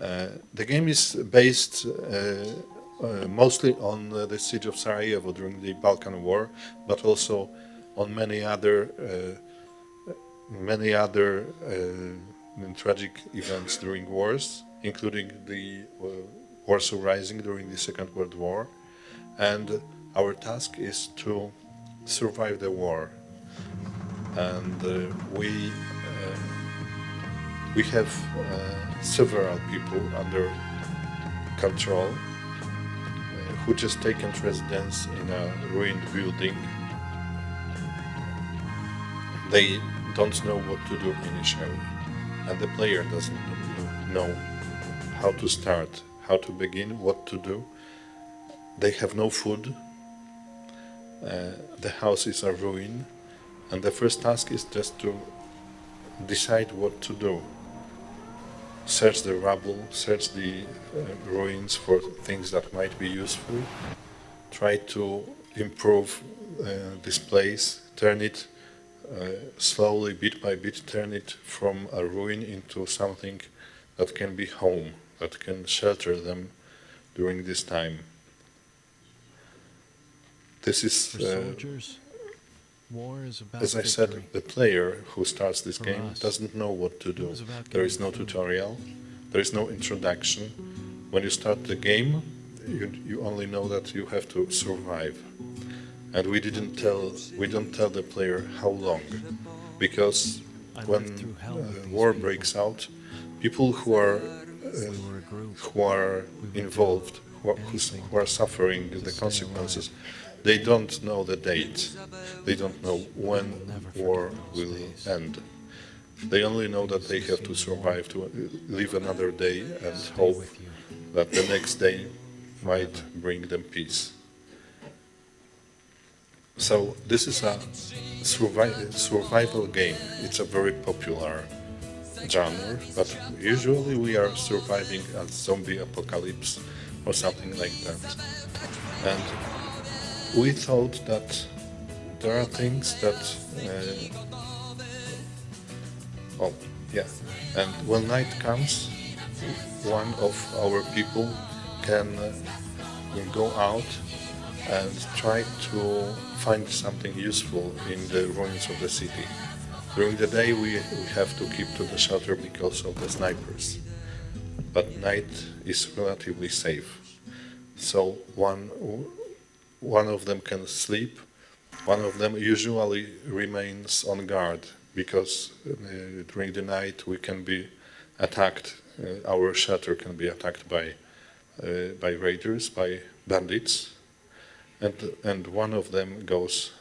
Uh, the game is based uh, uh, mostly on uh, the siege of Sarajevo during the Balkan War, but also on many other uh, many other uh, tragic events during wars, including the Warsaw Rising during the Second World War. And our task is to survive the war. And we we have several people under control uh, who just taken residence in a ruined building. They don't know what to do initially, and the player doesn't know how to start, how to begin, what to do. They have no food, uh, the house is a ruin, and the first task is just to decide what to do search the rubble, search the uh, ruins for things that might be useful, try to improve uh, this place, turn it uh, slowly, bit by bit, turn it from a ruin into something that can be home, that can shelter them during this time. This is uh, as I said, the player who starts this game doesn't know what to do. There is no tutorial, there is no introduction. When you start the game, you, you only know that you have to survive. And we didn't tell, we don't tell the player how long, because when uh, war breaks out, people who are uh, who are involved, who are, suffering the consequences, they don't know the date. They don't know when war will end. They only know that they have to survive, to live another day and hope that the next day might bring them peace. So this is a survival game. It's a very popular genre, but usually we are surviving a zombie apocalypse or something like that. And we thought that there are things that uh, oh yeah. And when night comes one of our people can uh, go out and try to find something useful in the ruins of the city. During the day we, we have to keep to the shelter because of the snipers but night is relatively safe so one one of them can sleep, one of them usually remains on guard because uh, during the night we can be attacked, uh, our shelter can be attacked by, uh, by raiders, by bandits, and, and one of them goes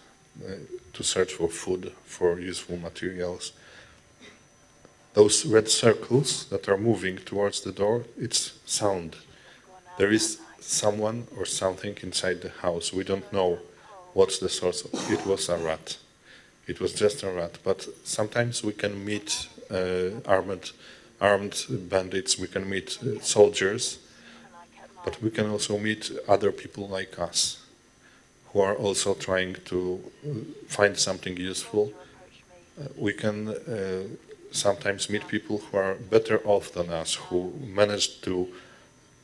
uh, to search for food, for useful materials. Those red circles that are moving towards the door, it's sound. There is someone or something inside the house. We don't know what's the source. Of. It was a rat. It was just a rat. But sometimes we can meet uh, armed, armed bandits. We can meet uh, soldiers, but we can also meet other people like us, who are also trying to uh, find something useful. Uh, we can uh, sometimes meet people who are better off than us, who managed to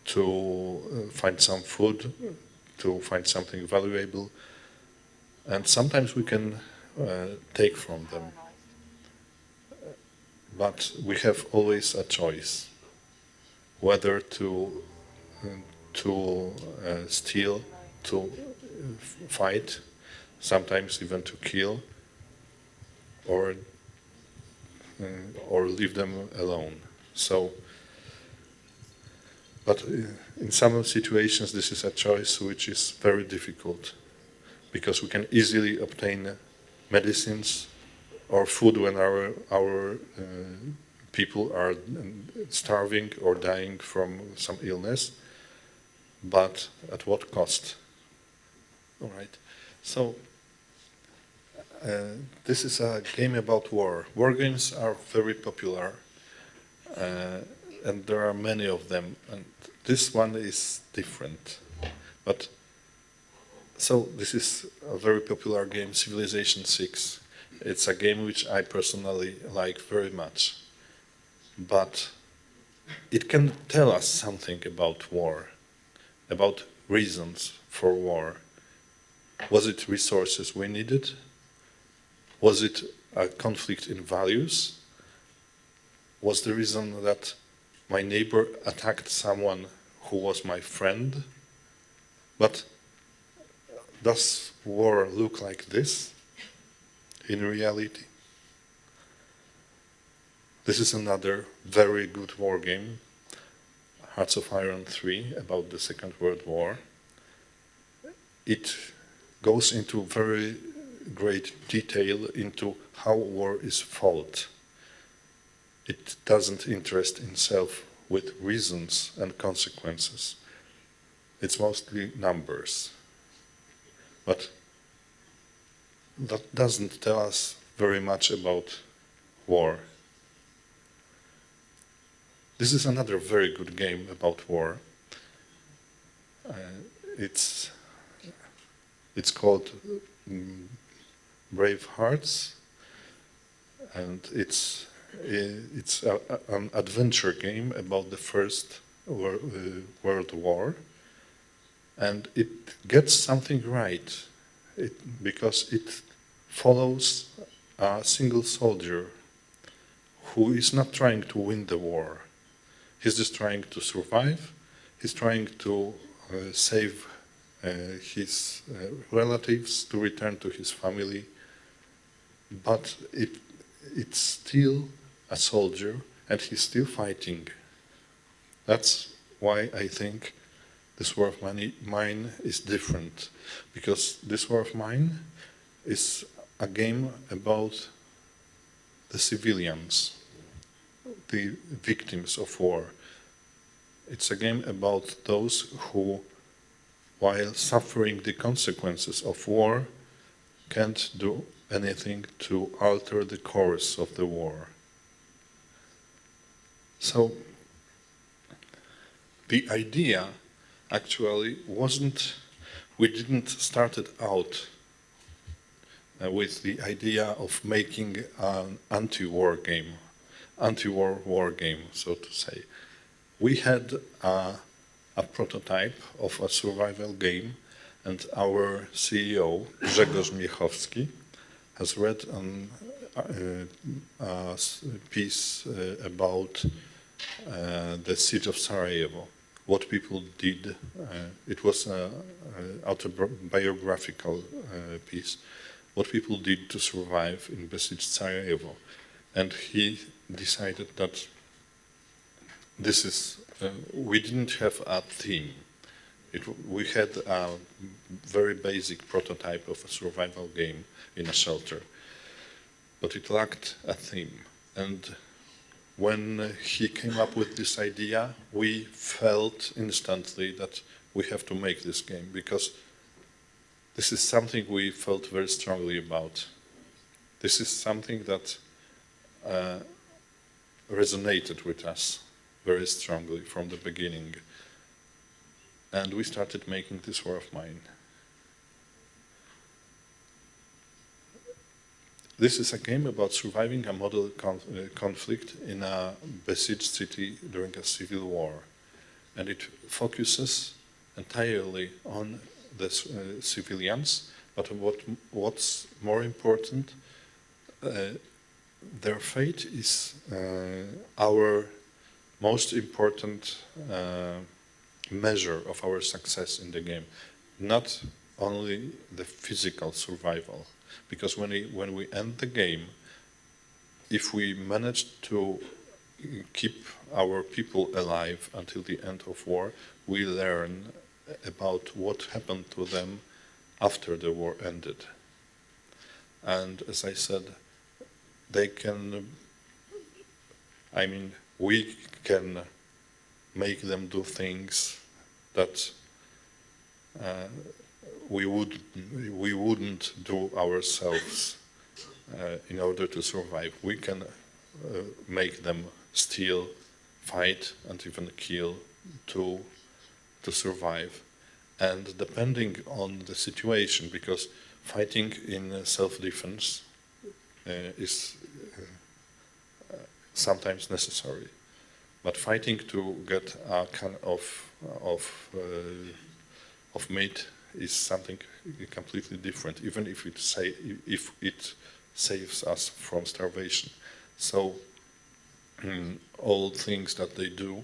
to uh, find some food, to find something valuable, and sometimes we can uh, take from them. But we have always a choice whether to uh, to uh, steal, to fight, sometimes even to kill, or uh, or leave them alone. So but uh, in some situations, this is a choice which is very difficult because we can easily obtain medicines or food when our, our uh, people are starving or dying from some illness, but at what cost? All right. So uh, this is a game about war. War games are very popular. Uh, and there are many of them, and this one is different. But so this is a very popular game, Civilization 6. It's a game which I personally like very much. But it can tell us something about war, about reasons for war. Was it resources we needed? Was it a conflict in values? Was the reason that my neighbor attacked someone who was my friend? But does war look like this in reality? This is another very good war game, Hearts of Iron 3, about the Second World War. It goes into very great detail into how war is fought. It doesn't interest itself with reasons and consequences. It's mostly numbers. But that doesn't tell us very much about war. This is another very good game about war. Uh, it's it's called um, Brave Hearts, and it's it's a, an adventure game about the First World, uh, World War, and it gets something right it, because it follows a single soldier who is not trying to win the war. He's just trying to survive. He's trying to uh, save uh, his relatives, to return to his family. But it, it's still a soldier and he's still fighting. That's why I think this war of mine is different. Because this war of mine is a game about the civilians, the victims of war. It's a game about those who, while suffering the consequences of war, can't do anything to alter the course of the war. So, the idea actually wasn't, we didn't start it out uh, with the idea of making an anti-war game, anti-war war game, so to say. We had a, a prototype of a survival game and our CEO, Grzegorz Miechowski, has read an, uh, a piece uh, about uh, the siege of Sarajevo, what people did. Uh, it was an autobiographical uh, piece what people did to survive in besieged Sarajevo. And he decided that this is, uh, we didn't have a theme. It, we had a very basic prototype of a survival game in a shelter, but it lacked a theme. And when he came up with this idea, we felt instantly that we have to make this game because this is something we felt very strongly about. This is something that uh, resonated with us very strongly from the beginning. And we started making this war of mine. This is a game about surviving a model conf uh, conflict in a besieged city during a civil war. And it focuses entirely on the uh, civilians, but what what's more important, uh, their fate is uh, our most important measure of our success in the game, not only the physical survival. Because when we, when we end the game, if we manage to keep our people alive until the end of war, we learn about what happened to them after the war ended. And as I said, they can, I mean, we can make them do things that uh, we would we wouldn't do ourselves uh, in order to survive. We can uh, make them steal, fight, and even kill to to survive. And depending on the situation, because fighting in self-defense uh, is uh, sometimes necessary. But fighting to get a kind of of uh, of meat is something completely different, even if it say if it saves us from starvation. So mm, all things that they do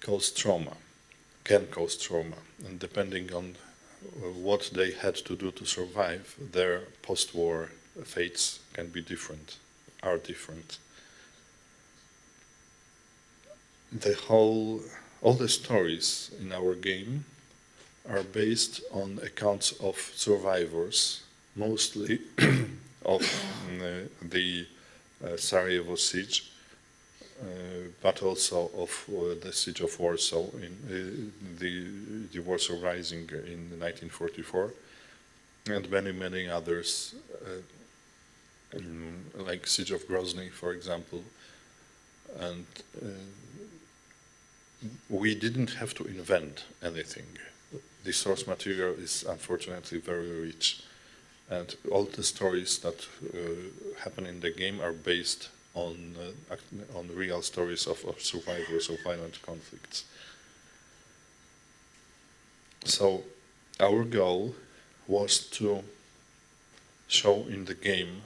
cause trauma, can cause trauma, and depending on uh, what they had to do to survive, their post-war fates can be different, are different. The whole, all the stories in our game are based on accounts of survivors, mostly of uh, the uh, Sarajevo siege, uh, but also of uh, the siege of Warsaw in uh, the, the Warsaw Rising in 1944, and many, many others, uh, like siege of Grozny, for example. And we didn't have to invent anything the source material is unfortunately very rich. And all the stories that uh, happen in the game are based on, uh, on real stories of, of survivors of violent conflicts. So our goal was to show in the game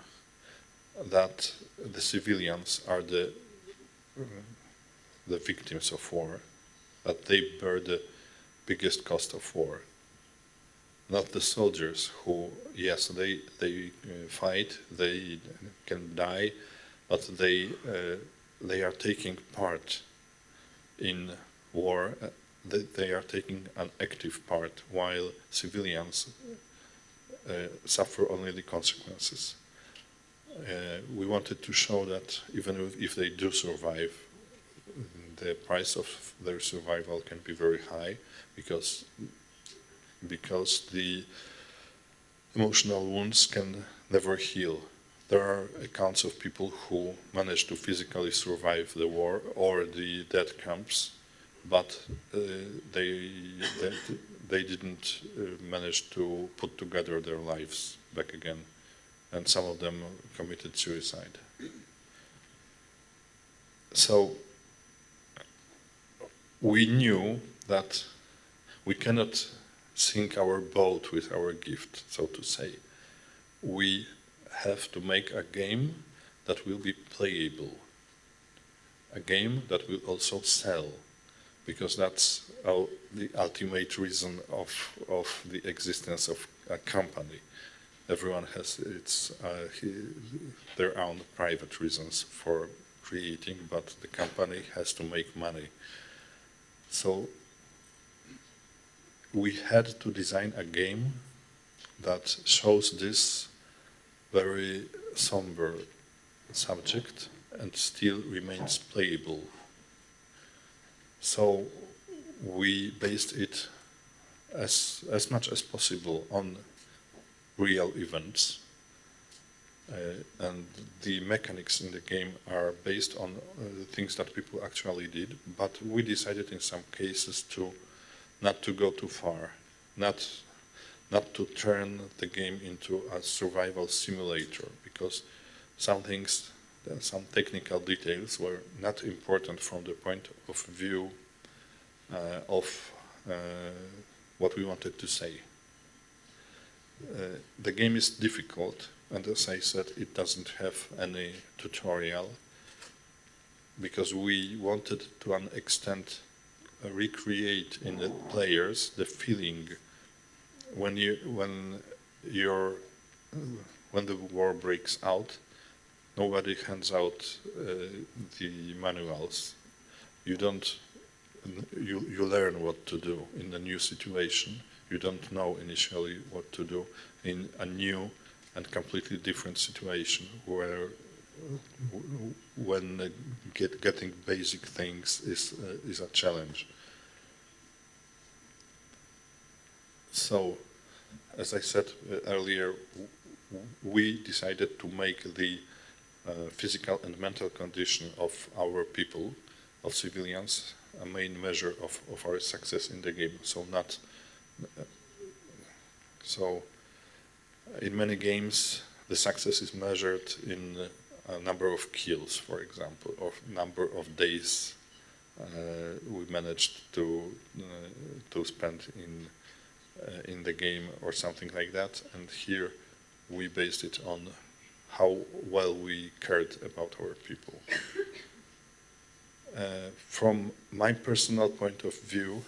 that the civilians are the uh, the victims of war, that they bear the biggest cost of war. Not the soldiers who, yes, they, they uh, fight, they can die, but they, uh, they are taking part in war, they, are taking an active part, while civilians uh, suffer only the consequences. Uh, we wanted to show that even if they do survive, the price of their survival can be very high because because the emotional wounds can never heal. There are accounts of people who managed to physically survive the war or the death camps, but uh, they, they, they didn't uh, manage to put together their lives back again, and some of them committed suicide. So we knew that we cannot sink our boat with our gift, so to say. We have to make a game that will be playable, a game that will also sell, because that's our, the ultimate reason of, of the existence of a company. Everyone has its, uh, their own private reasons for creating, but the company has to make money. So we had to design a game that shows this very somber subject and still remains playable. So we based it as, as much as possible on real events. Uh, and the mechanics in the game are based on uh, things that people actually did, but we decided in some cases to not to go too far, not, not to turn the game into a survival simulator, because some things, some technical details were not important from the point of view uh, of uh, what we wanted to say. Uh, the game is difficult, and as I said, it doesn't have any tutorial, because we wanted to an extent recreate in the players the feeling when you when you're when the war breaks out nobody hands out uh, the manuals. You don't you you learn what to do in a new situation. You don't know initially what to do in a new and completely different situation where when get, getting basic things is uh, is a challenge. So, as I said uh, earlier, we decided to make the uh, physical and mental condition of our people, of civilians, a main measure of, of our success in the game. So not uh, so in many games the success is measured in a number of kills, for example, or number of days uh, we managed to uh, to spend in uh, in the game or something like that. And here we based it on how well we cared about our people. Uh, from my personal point of view,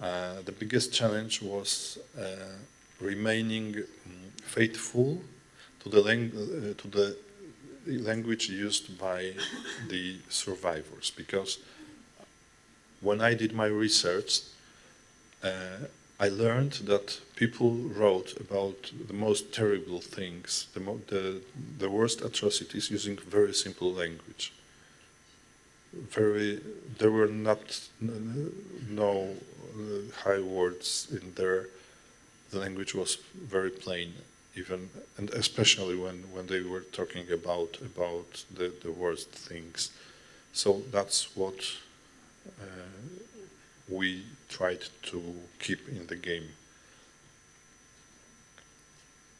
uh, the biggest challenge was uh, remaining um, faithful to the, uh, to the language used by the survivors because when I did my research, uh, I learned that people wrote about the most terrible things, the, the, the worst atrocities using very simple language. Very, there were not no uh, high words in there. The language was very plain, even and especially when when they were talking about about the the worst things. So that's what uh, we tried to keep in the game.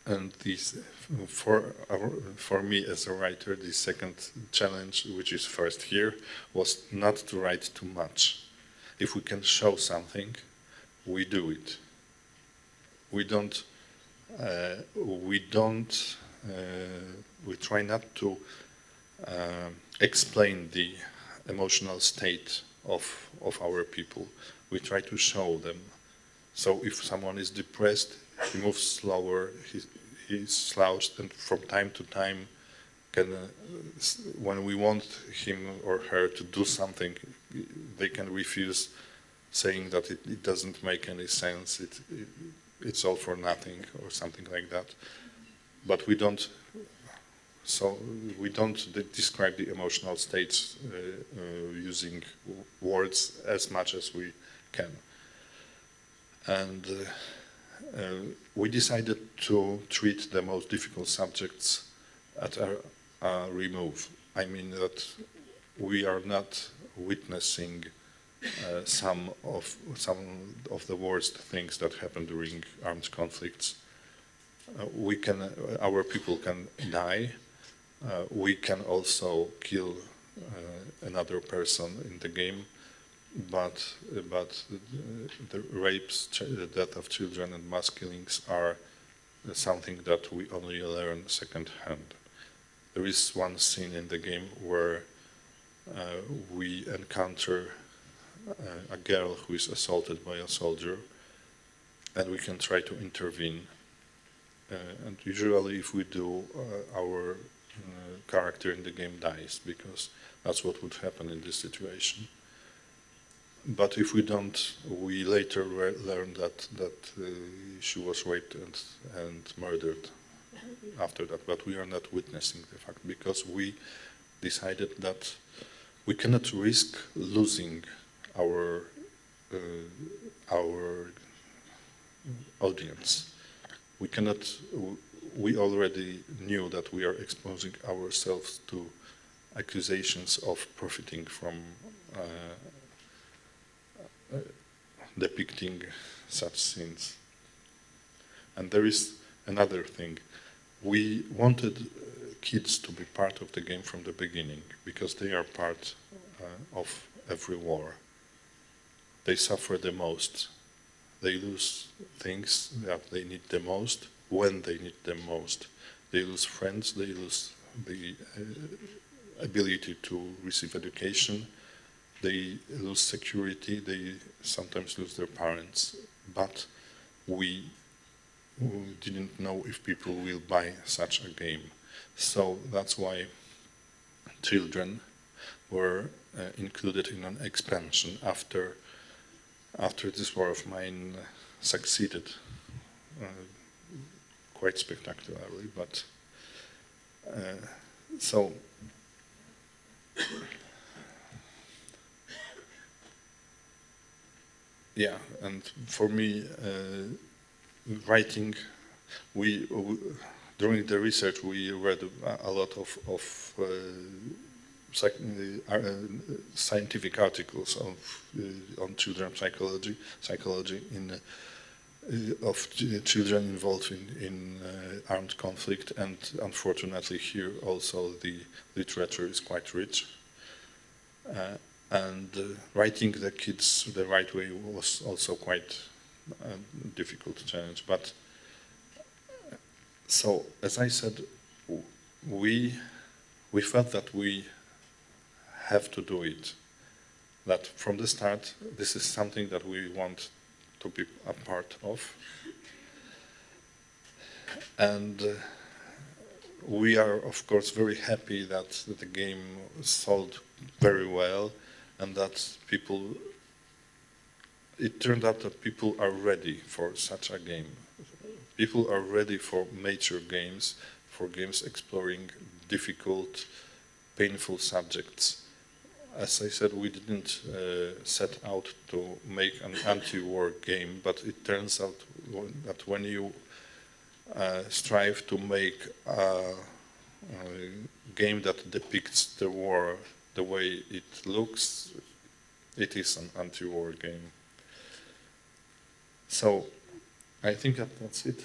And this, for our, for me as a writer, the second challenge, which is first here, was not to write too much. If we can show something, we do it. We don't. Uh, we don't. Uh, we try not to uh, explain the emotional state of, of our people. We try to show them. So if someone is depressed, he moves slower, he, he's slouched, and from time to time, can, uh, when we want him or her to do something, they can refuse, saying that it, it doesn't make any sense, it, it, it's all for nothing, or something like that. But we don't so we don't describe the emotional states uh, uh, using words as much as we can. And uh, uh, we decided to treat the most difficult subjects at a, a remove. I mean that we are not witnessing uh, some of some of the worst things that happen during armed conflicts. Uh, we can, uh, our people can die, uh, we can also kill uh, another person in the game, but but the rapes, the death of children, and mass killings are something that we only learn secondhand. There is one scene in the game where uh, we encounter a girl who is assaulted by a soldier, and we can try to intervene. Uh, and usually, if we do, uh, our uh, character in the game dies because that's what would happen in this situation. But if we don't, we later learn that that uh, she was raped and and murdered after that. But we are not witnessing the fact because we decided that we cannot risk losing our uh, our audience. We cannot we already knew that we are exposing ourselves to accusations of profiting from uh, uh, depicting such scenes. And there is another thing. We wanted uh, kids to be part of the game from the beginning because they are part uh, of every war. They suffer the most. They lose things that they need the most when they need them most. They lose friends, they lose the uh, ability to receive education, they lose security, they sometimes lose their parents. But we, didn't know if people will buy such a game. So that's why children were uh, included in an expansion after after this war of mine succeeded. Uh, quite spectacularly, but uh, so yeah, and for me, uh, writing, we, we, during the research we read a, lot of, of uh, uh, scientific articles of, uh, on children psychology, psychology in uh, of children involved in, in uh, armed conflict and unfortunately here also the literature is quite rich uh, and uh, writing the kids the right way was also quite a difficult challenge. But so, as I said, we we felt that we have to do it. That from the start, this is something that we want to be a part of, and. Uh, we are, of course, very happy that the game sold very well and that people, it turned out that people are ready for such a game. People are ready for mature games, for games exploring difficult, painful subjects. As I said, we didn't uh, set out to make an anti-war game, but it turns out that when you uh, strive to make a, a, game that depicts the war the way it looks, it is an anti-war game. So, I think that that's it.